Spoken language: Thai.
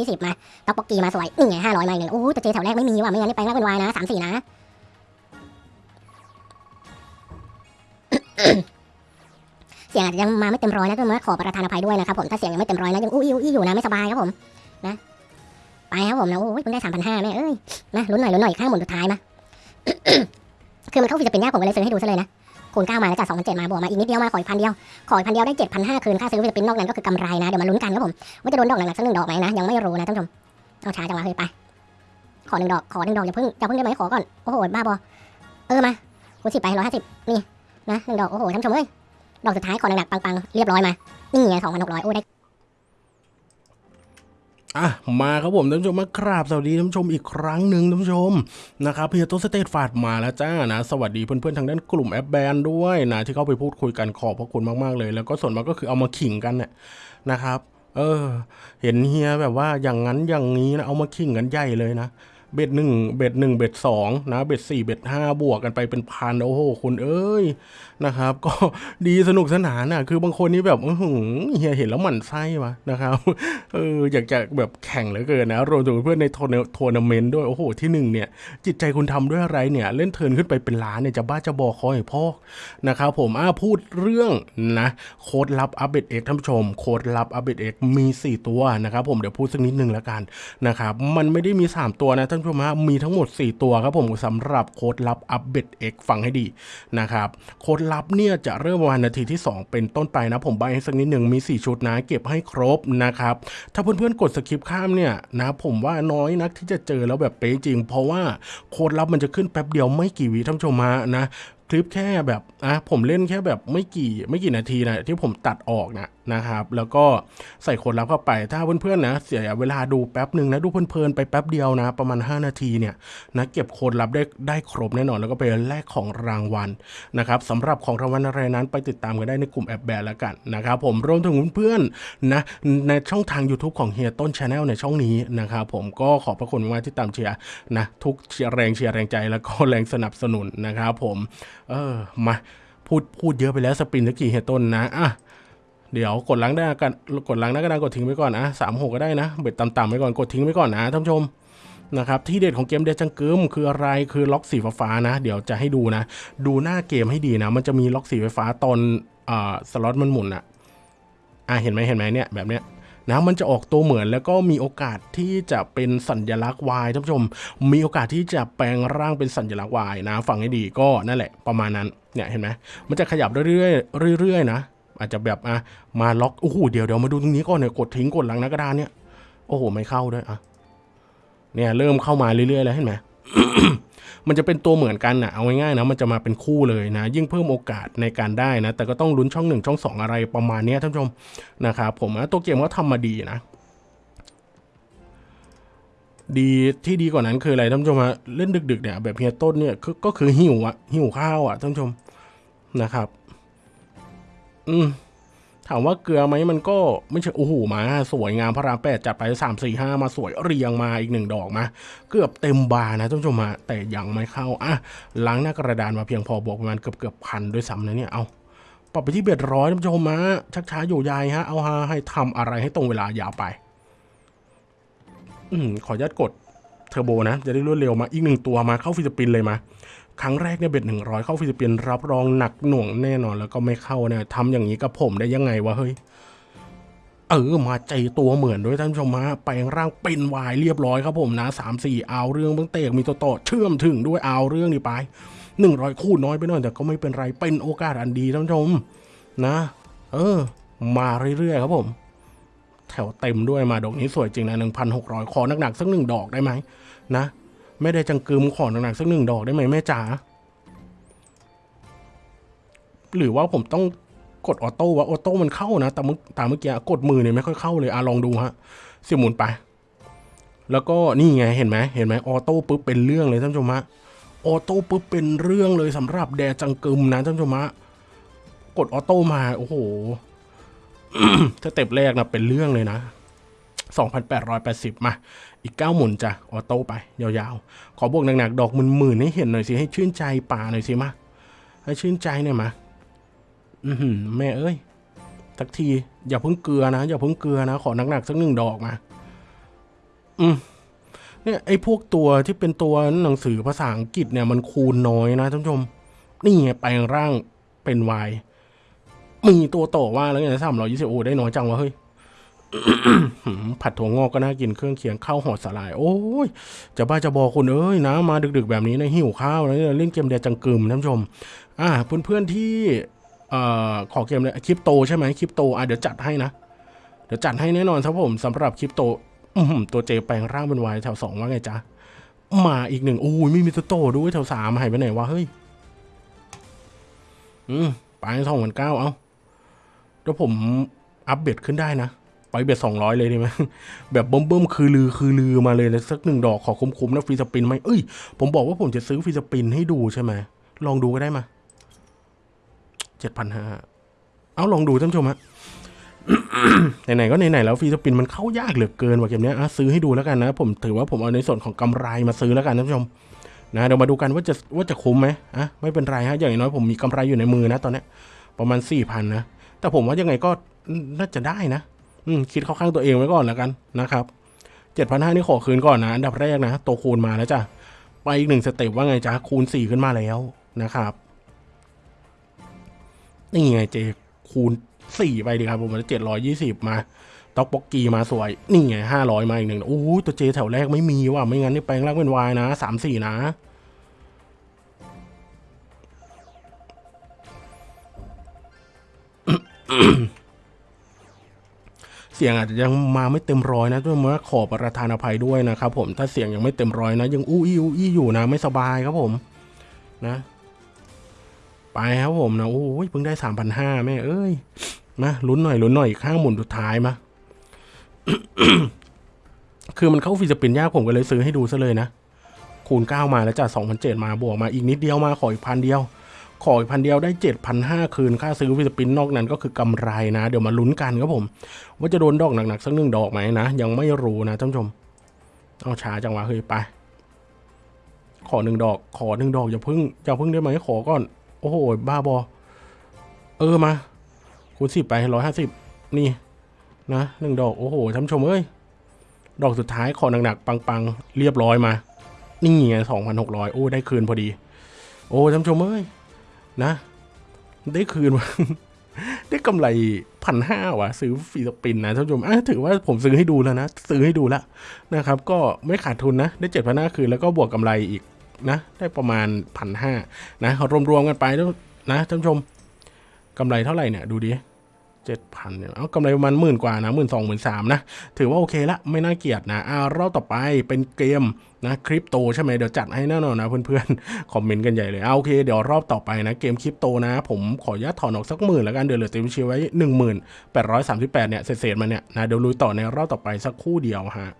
ยี่สิบมาต็อกปอกกีมาสวย นี่ไงห้าร้อยมาอีกหนึ่งโอ้โหแต่เจแถวแรกไม่มีว่ะ ไม่งั้นนี่แปลงร่างเป็นวายนะสามสี่นะ เสียงอาจจะยังมาไม่เต็มร้อยนะต้องมาขอประทานอภัยด้วยนะครับผม ถ้าเสียงยังไม่เต็มร้อยนะยังอู้อี้อู้อี้อยู่นะไม่สบายครับผม นะ ไปครับผมนะโอ้ยเพิ่งได้สามพันห้าแม่เอ้ย นะลุ้นหน่อยลุ้นหน่อยข้างหมุนสุดท้ายมา คือมันเข้าฟิจะเป็นยากผมก็เลยซื้อให้ดูซะเลยนะ คูณเก้ามาแล้วจากสองพันเจ็ดมาบวกมาอีกนิดเดียวมาขออีกพันเดียว ขออีกพันเดียวได้เจ็ดพันห้าคืนค่าซื้อฟิจะเป็นนอกนั้นก็คือกำไรนะเดี๋ยวมาลุ้นกันครับผมว่าจะโดนดอกหนักๆสักหนึ่งดอกไหมนะยังไม่รู้นะท่านผู้ชมเอาช้าจังวะเฮ้ยไปขอหนึ่งดอกขอหนึ่งดอกอย่าเพิ่งอย่าเพิ่งได้ไหมขอก่อนโอ้โหบ้าบอเออมาคูณสิบไปร้อยห้าสิบนี่นะหนึ่งดอกโอ้โหท่านผู้ชมเอ้ยดอกสุดท้ายขอหนักๆปังๆเรียบร้อยมานี่ไงสองพันหกร้อยโอ้ได้ อะมาครับผมท่านผู้ชมมากราบสวัสดีท่านผู้ชมอีกครั้งหนึ่งท่านผู้ชมนะครับเพียโตสเตทฟาดมาแล้วจ้านะสวัสดีเพื่อนๆทางด้านกลุ่มแอปแบนด้วยนะที่เข้าไปพูดคุยกันขอบพระคุณมากๆเลย แล้วก็ส่วนมากก็คือเอามาขิงกันเนี่ยนะครับ เออ เห็นเฮียแบบว่าอย่างนั้นอย่างนี้นะเอามาขิงกันใหญ่เลยนะ เบ็ดหนึ่งเบ็ดหนึ่งเบ็ดสองนะเบ็ดสี่เบ็ดห้าบวกกันไปเป็นพันโอ้โหคุณเอ้ยนะครับ ก็ดีสนุกสนานน่ะคือบางคนนี่แบบอื้อหือเฮียเห็นแล้วหมั่นไส้วะนะครับเอออยากจะแบบแข่งเหลือเกินนะรวมถึงเพื่อนในทัวร์ทัวร์นาเมนต์ด้วยโอ้โหที่หนึ่งเนี่ย จิตใจคุณทำด้วยอะไรเนี่ย เล่นเทินขึ้นไปเป็นล้านเนี่ยจะบ้าจะบอคอยพ่อนะครับผมอ่าพูดเรื่องนะโค้ดลับอัปเดตเอ็กท่านผู้ชม โค้ดลับอัปเดตเอ็กมี 4 ตัวนะครับผมเดี๋ยวพูดสักนิดนึงแล้วกันนะครับมันไม่ได้มี 3 ตัวนะท่านผู้ชมฮะมีทั้งหมด 4 ตัวครับผมสำหรับโค้ดลับอัปเดตเอ็กฟังให้ดีนะครับโค้ดลับเนี่ยจะเริ่มวันนาทีที่ 2 เป็นต้นไปนะผมใบให้สักนิดหนึ่งมี 4 ชุดนะ เก็บให้ครบนะครับถ้าเพื่อนๆกด skip ข้ามเนี่ยนะผมว่าน้อยนักที่จะเจอแล้วแบบเป๊ะจริง เพราะว่าโค้ดลับมันจะขึ้นแป๊บเดียวไม่กี่วิท่านผู้ชมฮะนะ คลิปแค่แบบอะผมเล่นแค่แบบไม่กี่ไม่กี่นาทีนะที่ผมตัดออกนะนะครับ แล้วก็ใส่โค้ดลับเข้าไปถ้าเพื่อนๆนะเสียเวลาดูแป๊บหนึ่งนะดูเพลินๆไปแป๊บเดียวนะ ประมาณ 5 นาทีเนี่ยนะเก็บโค้ดลับได้ได้ครบแน่นอนแล้วก็ไปแลกของรางวัลนะครับสำหรับของรางวัลอะไรนั้นไปติดตามกันได้ในกลุ่มแอปแบร์แล้วกันนะครับผมรวมถึงเพื่อนๆนะในช่องทาง YouTube ของเฮียต้น channel ในช่องนี้นะครับผมก็ขอบพระคุณมากๆที่ตามเชียร์นะทุกเชียร์แรงเชียร์แรงใจแล้วก็แรงสนับสนุนนะครับผม เออมาพูดพูดเยอะไปแล้วสปรินตะกี้เฮยต้นนะอะเดี๋ยวกดล้างได้กันกดล้างได้ก็ได้กดทิ้งไว้ก่อนนะสามหกก็ได้นะเบ็ดต่ำๆไว้ก่อนกดทิ้งไว้ก่อนนะท่านผู้ชมนะครับที่เด็ดของเกมเดจังเกิมคืออะไรคือล็อกสีฟ้านะ เดี๋ยวจะให้ดูนะ ดูหน้าเกมให้ดีนะ มันจะมีล็อกสีไฟฟ้าตอนอ่าสล็อตมันหมุนอะอะเห็นไหมเห็นไหมเนี่ยแบบเนี้ย นะมันจะออกตัวเหมือนแล้วก็มีโอกาสที่จะเป็นสัญลักษณ์ Y ท่านผู้ชม มีโอกาสที่จะแปลงร่างเป็นสัญลักษณ์ Y นะฟังให้ดีก็นั่นแหละประมาณนั้นเนี่ยเห็นไหมมันจะขยับเรื่อยๆเรื่อยๆนะอาจจะแบบอะมาล็อกโอ้โหเดี๋ยวเดี๋ยวมาดูตรงนี้ก่อนเนี่ยกดทิ้งกดหลังน้ากระดานเนี่ยโอ้โหไม่เข้าด้วยอะเนี่ยเริ่มเข้ามาเรื่อยๆแล้วเห็นไหม มันจะเป็นตัวเหมือนกันนะเอาง่ายๆนะมันจะมาเป็นคู่เลยนะ ยิ่งเพิ่มโอกาสในการได้นะ แต่ก็ต้องลุ้นช่องหนึ่งช่องสองอะไรประมาณนี้ท่านผู้ชมนะครับผมนะตัวเกมก็ทำมาดีนะดีที่ดีกว่านั้นคืออะไรท่านผู้ชมฮะเล่นดึกๆเนี่ยแบบเฮียต้นเนี่ยก็คือหิวอะหิวข้าวอะท่านผู้ชมนะครับ อืม ถามว่าเกลือไหมมันก็ไม่ใช่โอ้โหมา สวยงามพระรามแปดจัดไปสามสี่ห้ามาสวยเรียงมาอีกหนึ่งดอกมา เกือบเต็มบาร์นะท่านผู้ชมฮะแต่ยังไม่เข้าอะล้างหน้ากระดานมาเพียงพอบวกประมาณเกือบเกือบพันด้วยซ้ำนะเนี่ยเอาปรับไปที่เบ็ดร้อยท่านผู้ชมฮะชักช้าอยู่ยายฮะเอาฮะให้ทำอะไรให้ตรงเวลายาวไป อืมขออนุญาตกดเทอร์โบนะ จะได้รวดเร็วมาอีกหนึ่งตัวมาเข้าฟิลิปปินส์เลยมา ครั้งแรกเนี่ยเบ็ดหนึ่งร้อยเข้าฟิลิปปินส์รับรองหนักหน่วงแน่นอนแล้วก็ไม่เข้าเนี่ยทำอย่างนี้กับผมได้ยังไงวะเฮ้ยเออมาใจตัวเหมือนด้วยท่านชมฮะแปลงร่างเป็นวายเรียบร้อยครับผมนะสามสี่เอาเรื่องเบื้องเตกมีตัวต่อเชื่อมถึงด้วยเอาเรื่องนี้ไปหนึ่งร้อยคู่น้อยไปหน่อยแต่ก็ไม่เป็นไรเป็นโอกาสอันดีท่านชม นะ เออ มาเรื่อยๆครับผม แถวเต็มด้วยมาดอกนี้สวยจริงนะหนึ่งพันหกร้อยขอหนักๆสักหนึ่งดอกได้ไหมนะ ไม่ได้จังกึมขอหนักๆสักหนึ่งดอกได้ไหมแม่จ๋าหรือว่าผมต้องกดออโต้วะออโต้มันเข้านะแต่เมื่อตามเมื่อกี้กดมือเนี่ยไม่ค่อยเข้าเลยอะลองดูฮะเสียหมุนไป แล้วก็นี่ไงเห็นไหมเห็นไหม auto ปุ๊บเป็นเรื่องเลยท่านผู้ชมฮะ auto ปุ๊บเป็นเรื่องเลยสำหรับแดจังกึมนะท่านผู้ชมฮะกด auto มาโอ้โหสเต็ปแรกนะเป็นเรื่องเลยนะ 2,880 มา อีก 9 หมุนจ้ะ auto ไป ยาวๆ ขอบวกหนักๆ ดอกหมื่นๆ ให้เห็นหน่อยสิ ให้ชื่นใจป่าหน่อยสิมา ให้ชื่นใจหน่อยมา อือหือแม่เอ้ยสักที อย่าเพิ่งเกลือนะ อย่าเพิ่งเกลือนะ ขอหนักๆ สักหนึ่งดอกมา อืมเนี่ยไอ้พวกตัวที่เป็นตัวหนังสือภาษาอังกฤษเนี่ยมันคูณน้อยนะท่านผู้ชม นี่ไงแปลงร่างเป็นวายมีตัวโตว่าแล้วไงสามร้อยยี่สิบโอได้น้อยจังวะเฮ้ย ผัดถั่วงอกก็น่ากินเครื่องเคียงข้าวห่อสลาย โอ้ยจะบ้าจะบอคุณเอ้ยนะ มาดึกๆแบบนี้นะหิวข้าวแล้วเนี่ยเล่นเกมเดียจังกึมท่านผู้ชม อ่าเพื่อนๆที่เอ่อขอเกมเลยคริปโตใช่ไหมคริปโตอะเดี๋ยวจัดให้นะ เดี๋ยวจัดให้แน่นอนครับผมสำหรับคริปโตตัวเจแปลงร่างเป็นวายแถวสองว่าไงจ๊ะมาอีกหนึ่งโอ้ยไม่มีตัวโตด้วยแถวสามหายไปไหนวะเฮ้ยอืมไปสองพันเก้าเอาเดี๋ยวผมอัพเบ็ดขึ้นได้นะ ไปเบ็ดสองร้อยเลยดีไหมแบบเบิ่มๆคือลือคือลือมาเลยแล้วสักหนึ่งดอกขอคุ้มๆนะฟรีสปินไหมเอ้ย ผมบอกว่าผมจะซื้อฟรีสปินให้ดูใช่ไหมลองดูก็ได้มาเจ็ดพันห้าเอาลองดูท่านผู้ชมฮะไหนๆก็ไหนๆแล้วฟรีสปินมันเข้ายากเหลือเกินว่ะเกมนี้ยอะซื้อให้ดูแล้วกันนะ ผมถือว่าผมเอาในส่วนของกำไรมาซื้อแล้วกันท่านผู้ชมนะเดี๋ยวมาดูกันว่าจะว่าจะคุ้มไหมอะไม่เป็นไรฮะอย่างน้อยผมมีกำไรอยู่ในมือนะตอนนี้ประมาณสี่พันนะแต่ผมว่ายังไงก็น่าจะได้นะ อืมคิดเข้าข้างตัวเองไว้ก่อนแล้วกันนะครับเจ็ดพันห้านี่ขอคืนก่อนนะอันดับแรกนะตัวคูณมาแล้วจ้ะไปอีกหนึ่งสเต็ปว่าไงจ๊ะคูณสี่ขึ้นมาแล้วนะครับนี่ไงเจคูณสี่ไปดีครับผมเจ็ดร้อยยี่สิบมาต็อกบ็อกกีมาสวย นี่ไงห้าร้อยมาอีกหนึ่งโอ้ยตัวเจแถวแรกไม่มีว่ะไม่งั้นนี่แปลงร่างเป็นวายนะสามสี่นะ เสียงอาจจะยังมาไม่เต็มร้อยนะด้วยมาขอประทานอภัยด้วยนะครับผมถ้าเสียงยังไม่เต็มร้อยนะ ยังอู้อี้อู้อี้อยู่นะ ไม่สบายครับผมนะ ไปครับผมนะโอ้ยเพิ่งได้สามพันห้าแม่เอ้ยมาลุ้นหน่อยลุ้นหน่อยอีกข้างหมุนสุดท้ายมาคือมันเข้า free spin ยากผมก็เลยซื้อให้ดูซะเลยนะคูณเก้ามาแล้วจากสองพันเจ็ดมาบวกมาอีกนิดเดียวมาขออีกพันเดียว ขออีกพันเดียวได้เจ็ดพันห้าคืน ค่าซื้อ free spin นอกนั้นก็คือกำไรนะ เดี๋ยวมาลุ้นกันครับผม ว่าจะโดนดอกหนักๆสักหนึ่งดอกไหมนะ ยังไม่รู้นะท่านผู้ชม เอาช้าจังวะเฮ้ยไป ขอหนึ่งดอก ขอหนึ่งดอกอย่าพึ่งอย่าพึ่งได้ไหมขอก่อน โอ้โห บ้าบอ เออมาคูณสิบไปร้อยห้าสิบนี่นะหนึ่งดอก โอ้โหท่านผู้ชมเอ้ย ดอกสุดท้ายขอหนักๆปังๆ เรียบร้อยมา นี่ไงสองพันหกร้อยโอ้ได้คืนพอดี โอ้ท่านผู้ชมเอ้ย นะ ได้คืน ได้กำไรพันห้าว่ะ ซื้อฟรีสปินนะท่านผู้ชมถือว่าผมซื้อให้ดูแล้วนะ ซื้อให้ดูแล้วนะครับ ก็ไม่ขาดทุนนะ ได้เจ็ดพันห้าคืนแล้วก็บวกกำไรอีกนะ ได้ประมาณพันห้านะรวมๆกันไปแล้วนะท่านผู้ชมกำไรเท่าไหร่เนี่ยดูดิ เจ็ดพันเนี่ยเอากำไรประมาณหมื่นกว่านะหมื่นสองหมื่นสามนะ ถือว่าโอเคละไม่น่าเกลียดนะอ่ารอบต่อไปเป็นเกมนะคริปโตใช่ไหมเดี๋ยวจัดให้แน่นอนนะเพื่อนๆ คอมเมนต์กันใหญ่เลยเอาโอเคเดี๋ยวรอบต่อไปนะเกมคริปโตนะ ผมขออนุญาตถอนออกสักหมื่นแล้วกันเดี๋ยวเหลือเต็มชีไว้หนึ่งหมื่นแปดร้อยสามสิบแปดเนี่ยเศษๆมาเนี่ยนะเดี๋ยวลุยต่อในรอบต่อไปสักคู่เดียวฮะ